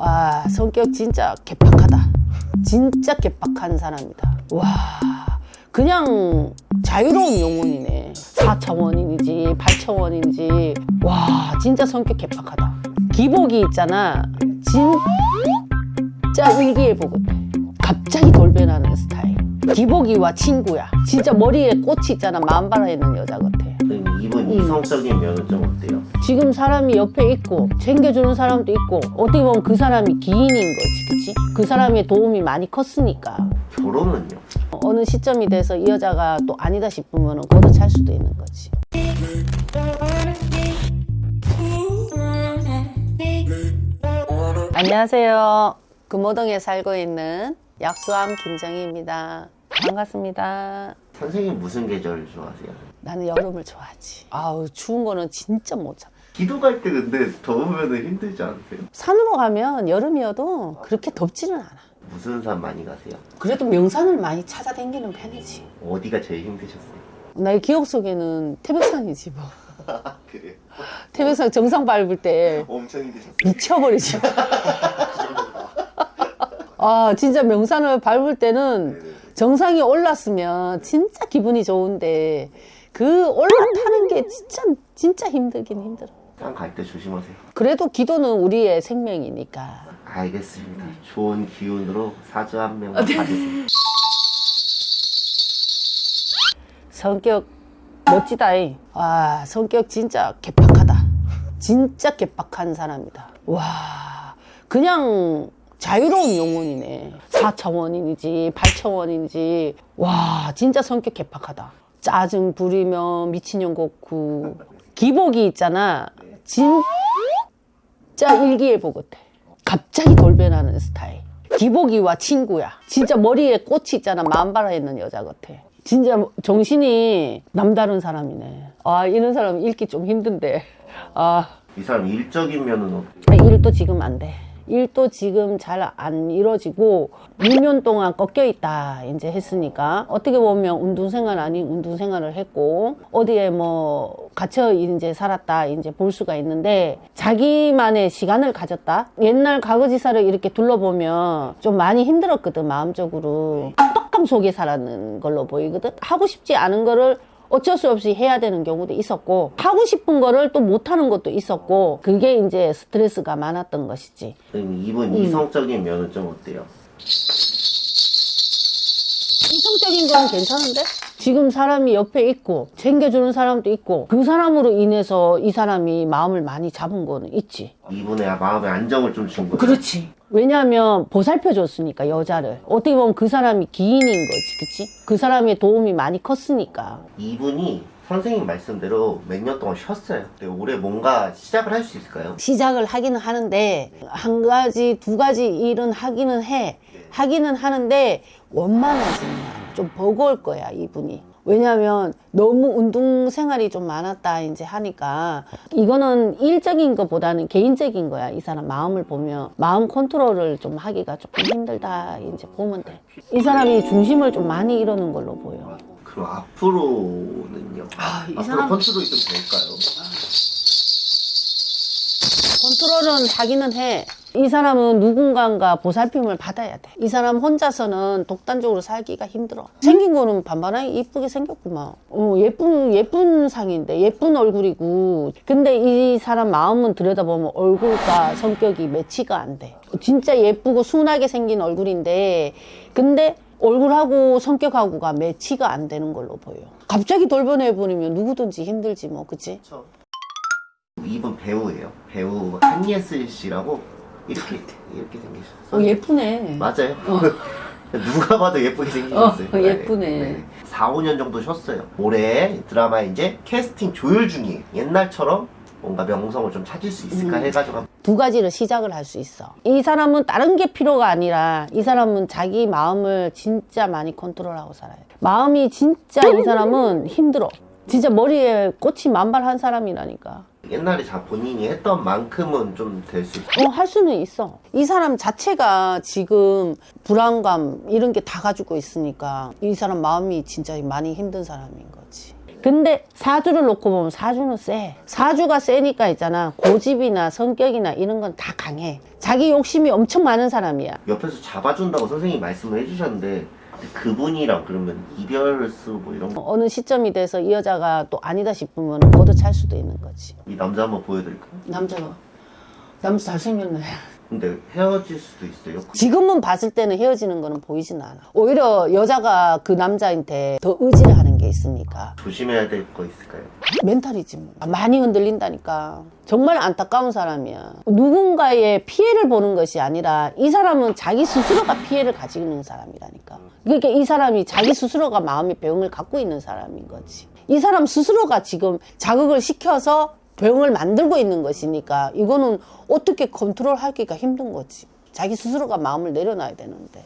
아 성격 진짜 개팍하다. 진짜 개팍한 사람이다. 와 그냥 자유로운 영혼이네. 4차원인지 8차원인지. 와 진짜 성격 개팍하다. 기복이 있잖아. 진짜 일기예보거든 갑자기 돌변하는 스타일. 기복이와 친구야. 진짜 머리에 꽃이 있잖아. 마음바라 있는 여자 같아 선생님 이분 이성적인 면은 좀 어때요? 지금 사람이 옆에 있고 챙겨주는 사람도 있고 어떻게 보면 그 사람이 기인인 거지 그치? 그 사람의 도움이 많이 컸으니까 결혼은요? 어느 시점이 돼서 이 여자가 또 아니다 싶으면 걷어찰 수도 있는 거지 안녕하세요 금호동에 살고 있는 약수암 김정희입니다 반갑습니다 선생님 무슨 계절 좋아하세요? 나는 여름을 좋아하지 아우 추운 거는 진짜 못 참아 기도 갈 때 근데 더우면 힘들지 않으세요? 산으로 가면 여름이어도 그렇게 덥지는 않아 무슨 산 많이 가세요? 그래도 명산을 많이 찾아다니는 편이지 어디가 제일 힘드셨어요? 나의 기억 속에는 태백산이지 뭐 그래요? 태백산 정상 밟을 때 엄청 힘드셨어요? 미쳐버리지 아 진짜 명산을 밟을 때는 네네. 정상에 올랐으면 진짜 기분이 좋은데 그 올라타는 게 진짜 진짜 힘들긴 힘들어 산갈 때 조심하세요 그래도 기도는 우리의 생명이니까 알겠습니다 좋은 기운으로 사주 한명 받으세요 성격 멋지다이. 아, 성격 진짜 개팍하다. 진짜 개팍한 사람이다. 와, 그냥 자유로운 영혼이네. 4차원인지 8차원인지. 와, 진짜 성격 개팍하다. 짜증 부리며 미친년 곡구. 기복이 있잖아. 진짜 일기예보 같아. 갑자기 돌변하는 스타일. 기복이와 친구야. 진짜 머리에 꽃이 있잖아. 마음바라 있는 여자 같아. 진짜 정신이 남다른 사람이네. 아, 이런 사람 읽기 좀 힘든데. 아, 이 사람 일적인 면은 어때요? 일도 지금 안 돼. 일도 지금 잘 안 이루어지고 6년 동안 꺾여 있다 이제 했으니까 어떻게 보면 운동 생활 아닌 운동 생활을 했고 어디에 뭐 갇혀 이제 살았다 이제 볼 수가 있는데 자기만의 시간을 가졌다. 옛날 과거지사를 이렇게 둘러보면 좀 많이 힘들었거든 마음적으로. 속에 살았는 걸로 보이거든. 하고 싶지 않은 거를 어쩔 수 없이 해야 되는 경우도 있었고 하고 싶은 거를 또 못하는 것도 있었고 그게 이제 스트레스가 많았던 것이지 이분 음. 이성적인 면은 좀 어때요? 이성적인 건 괜찮은데? 지금 사람이 옆에 있고 챙겨주는 사람도 있고 그 사람으로 인해서 이 사람이 마음을 많이 잡은 거는 있지. 이분의 마음의 안정을 좀 준 거예요 그렇지. 왜냐하면 보살펴 줬으니까 여자를. 어떻게 보면 그 사람이 기인인 거지 그치? 그 사람의 도움이 많이 컸으니까. 이분이 선생님 말씀대로 몇 년 동안 쉬었어요. 올해 뭔가 시작을 할 수 있을까요? 시작을 하기는 하는데 한 가지 두 가지 일은 하기는 해. 하기는 하는데 원만하지는 않아. 좀 버거울 거야 이분이 왜냐하면 너무 운동 생활이 좀 많았다 이제 하니까 이거는 일적인 것보다는 개인적인 거야 이 사람 마음을 보면 마음 컨트롤을 좀 하기가 조금 힘들다 이제 보면 돼이 사람이 중심을 좀 많이 잃어는 걸로 보여 그럼 앞으로는요? 아, 이 앞으로 사람- 컨트롤이 좀 될까요? 컨트롤은 하기는 해. 이 사람은 누군가가 보살핌을 받아야 돼. 이 사람 혼자서는 독단적으로 살기가 힘들어. 생긴 거는 반반하게 이쁘게 생겼구만. 어, 예쁜, 예쁜 상인데, 예쁜 얼굴이고. 근데 이 사람 마음은 들여다보면 얼굴과 성격이 매치가 안 돼. 진짜 예쁘고 순하게 생긴 얼굴인데, 근데 얼굴하고 성격하고가 매치가 안 되는 걸로 보여. 갑자기 돌변해버리면 누구든지 힘들지 뭐, 그치? 그렇죠. 이분 배우예요. 배우 한예슬 씨라고 이렇게 이렇게 생기셨어요. 어, 예쁘네. 맞아요. 누가 봐도 예쁘게 생기셨어요. 어, 예쁘네. 4, 5년 정도 쉬었어요. 올해 드라마 이제 캐스팅 조율 중이에요. 옛날처럼 뭔가 명성을 좀 찾을 수 있을까 음. 해가지고 두 가지를 시작을 할 수 있어. 이 사람은 다른 게 필요가 아니라 이 사람은 자기 마음을 진짜 많이 컨트롤하고 살아요. 마음이 진짜 이 사람은 힘들어. 진짜 머리에 꽃이 만발한 사람이라니까. 옛날에 자 본인이 했던 만큼은 좀 될 수 있어요. 어, 할 수는 있어. 이 사람 자체가 지금 불안감 이런 게 다 가지고 있으니까 이 사람 마음이 진짜 많이 힘든 사람인 거지. 근데 사주를 놓고 보면 사주는 세. 사주가 세니까 있잖아. 고집이나 성격이나 이런 건 다 강해. 자기 욕심이 엄청 많은 사람이야. 옆에서 잡아준다고 선생님이 말씀을 해주셨는데 그분이랑 그러면 이별수 뭐 이런 거 어느 시점이 돼서 이 여자가 또 아니다 싶으면 걷어찰 수도 있는 거지. 이 남자 한번 보여드릴까요? 남자가 남자 잘생겼네. 근데 헤어질 수도 있어요. 지금은 봤을 때는 헤어지는 거는 보이진 않아. 오히려 여자가 그 남자한테 더 의지를 하는 게 있으니까. 조심해야 될 거 있을까요? 멘탈이지 뭐. 많이 흔들린다니까. 정말 안타까운 사람이야. 누군가의 피해를 보는 것이 아니라 이 사람은 자기 스스로가 피해를 가지고 있는 사람이라니까. 그러니까 이 사람이 자기 스스로가 마음의 병을 갖고 있는 사람인 거지. 이 사람 스스로가 지금 자극을 시켜서 병을 만들고 있는 것이니까 이거는 어떻게 컨트롤 하기가 힘든 거지. 자기 스스로가 마음을 내려놔야 되는데.